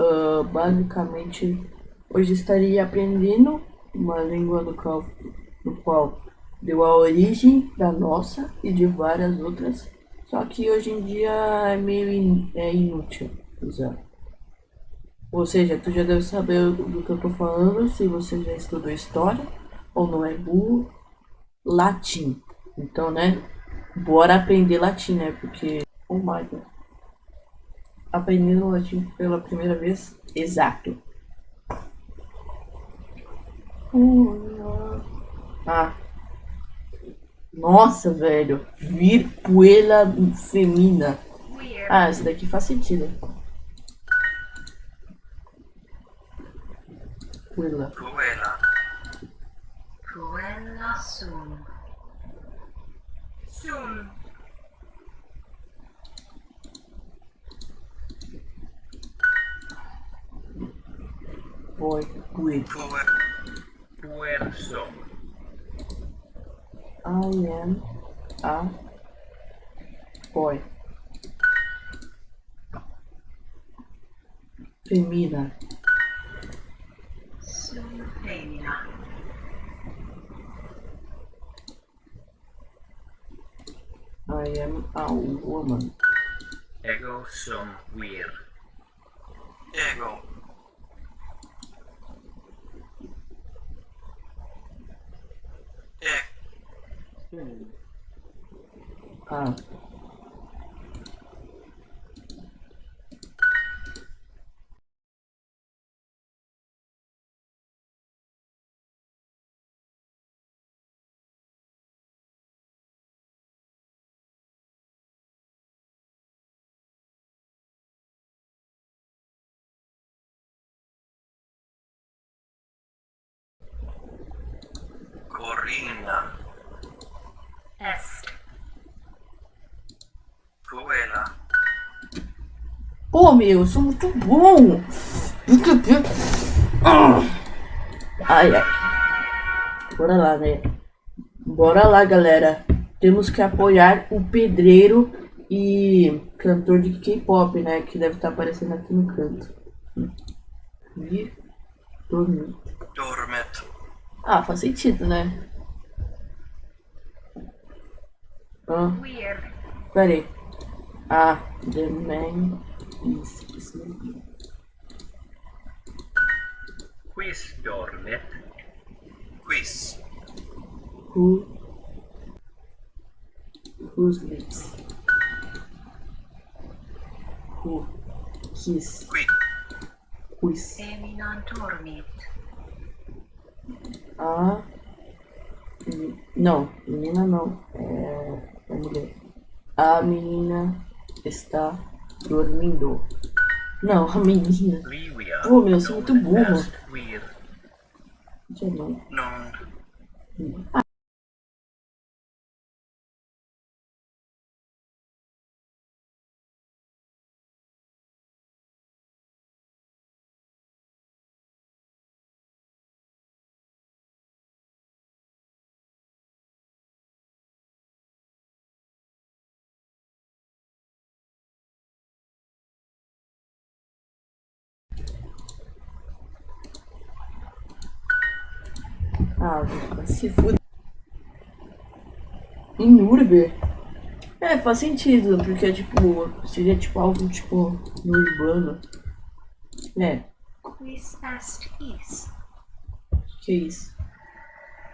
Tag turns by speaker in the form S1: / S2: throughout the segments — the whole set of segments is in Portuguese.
S1: uh, basicamente hoje estaria aprendendo uma língua do qual, do qual deu a origem da nossa e de várias outras, só que hoje em dia é meio in, é inútil usar. Ou seja, tu já deve saber do que eu tô falando se você já estudou história ou não é burro. Latim. Então, né? Bora aprender latim, né? Porque, oh my God. Aprendendo latim pela primeira vez, exato. Ah. Nossa, velho. Virpuela femina. Ah, essa daqui faz sentido. Cruella.
S2: Cruella.
S3: Cruella sum.
S2: Sum.
S1: Boy, with.
S2: Puerso.
S1: I am a boy. Femina.
S3: Sum femina.
S1: I am a woman.
S2: Ego sum weird. Ego. E.
S1: Ah. Pô, meu, eu sou muito bom. Ai, ai. Bora lá, né? Bora lá, galera. Temos que apoiar o pedreiro e cantor de K-pop, né? Que deve estar aparecendo aqui no canto. E dormir.
S2: Dormet.
S1: Ah, faz sentido, né? Ah,
S3: Weird.
S1: peraí. Ah, the man
S2: Quis dormet. Quis.
S1: Who who sleeps? Who kiss
S2: Qui.
S1: quiz.
S3: Femina dormit.
S1: A me- não, menina não, é, é mulher. A menina está dormindo. Não, a menina. Pô, meu, eu sou muito burro. Não.
S2: Non.
S1: Ah, vai se fuder. Em Urber? É, faz sentido, porque tipo, seria tipo algo tipo no urbano. É,
S3: is.
S1: que isso?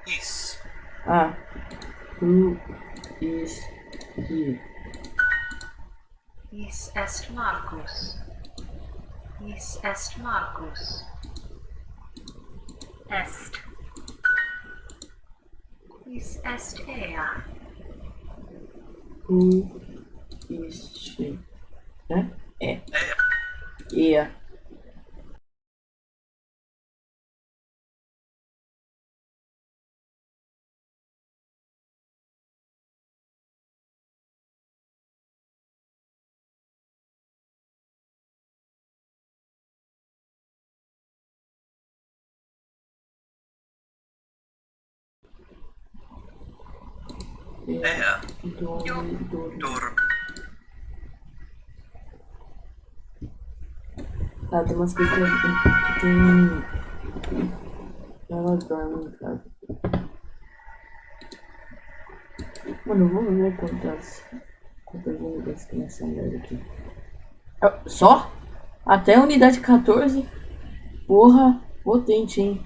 S2: Is.
S1: Ah, who is he?
S3: Is est Marcus. Is est Marcus. Est. Is est ea.
S1: Who is she? Né? É.
S2: É.
S1: Ea. Dorme.
S2: Dorm.
S1: Tá, tem umas coisas que tem. Ela dorme em casa. Mano, vamos ver quantas. Quantas unidades tem essa merda aqui. Ah, Só? Até a unidade 14? Porra, potente, hein?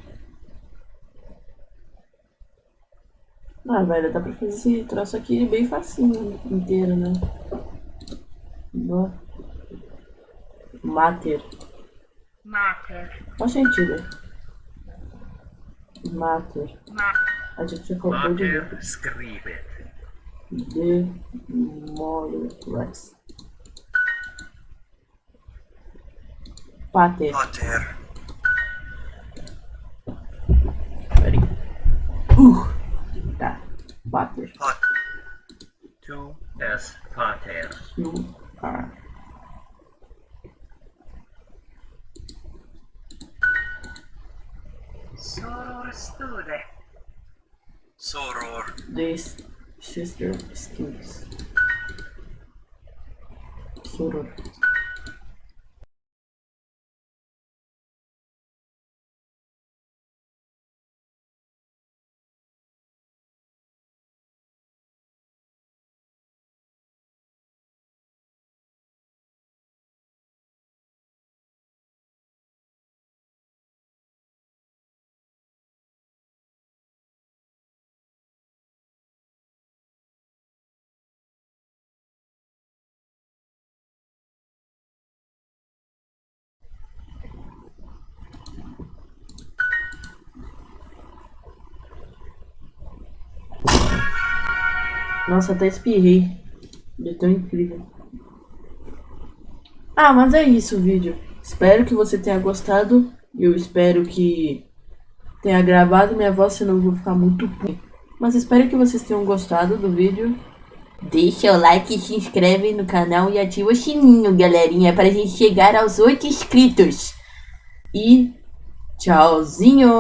S1: Ah, velho, dá pra fazer esse troço aqui bem facinho inteiro, né? Boa. Mater.
S3: Mater.
S1: Qual sentido? Mater.
S3: Ma
S1: A gente acabou de ver.
S2: Mater scribet.
S1: Demoles. Pater.
S2: Pater.
S1: Peraí. Uh! Tá. Pater.
S2: Pat. Tu es pater.
S1: You are.
S3: soror stude.
S2: Soror.
S1: This sister skills. Soror. Nossa, até espirrei. De tão incrível. Ah, mas é isso o vídeo. Espero que você tenha gostado. Eu espero que tenha gravado minha voz, senão eu vou ficar muito ruim. Mas espero que vocês tenham gostado do vídeo. Deixa o like, se inscreve no canal e ativa o sininho, galerinha, pra gente chegar aos 8 inscritos. E tchauzinho!